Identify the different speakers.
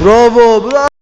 Speaker 1: Bravo, bravo.